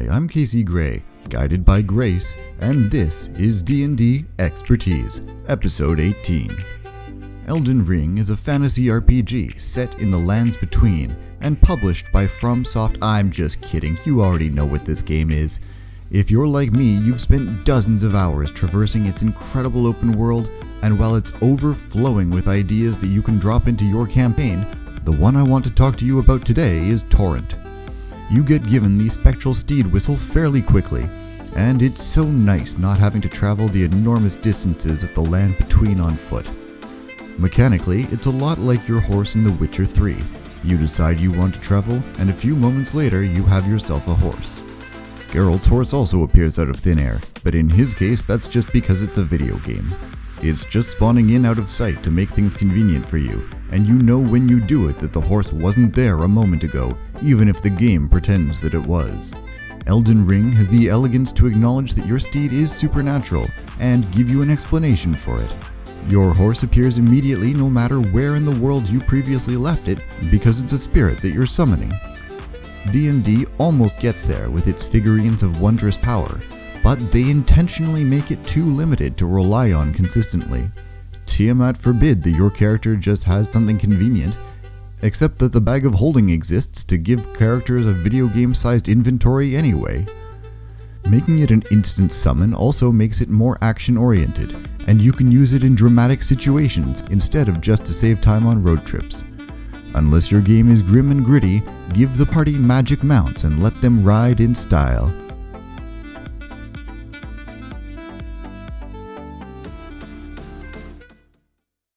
Hi, I'm Casey Gray, guided by Grace, and this is D&D Expertise, Episode 18. Elden Ring is a fantasy RPG set in the Lands Between and published by FromSoft. I'm just kidding, you already know what this game is. If you're like me, you've spent dozens of hours traversing its incredible open world, and while it's overflowing with ideas that you can drop into your campaign, the one I want to talk to you about today is Torrent. You get given the spectral steed whistle fairly quickly, and it's so nice not having to travel the enormous distances of the land between on foot. Mechanically, it's a lot like your horse in The Witcher 3. You decide you want to travel, and a few moments later you have yourself a horse. Geralt's horse also appears out of thin air, but in his case that's just because it's a video game. It's just spawning in out of sight to make things convenient for you, and you know when you do it that the horse wasn't there a moment ago, even if the game pretends that it was. Elden Ring has the elegance to acknowledge that your steed is supernatural and give you an explanation for it. Your horse appears immediately no matter where in the world you previously left it because it's a spirit that you're summoning. D&D almost gets there with its figurines of wondrous power, but they intentionally make it too limited to rely on consistently. Tiamat forbid that your character just has something convenient, except that the bag of holding exists to give characters a video game sized inventory anyway. Making it an instant summon also makes it more action oriented, and you can use it in dramatic situations instead of just to save time on road trips. Unless your game is grim and gritty, give the party magic mounts and let them ride in style.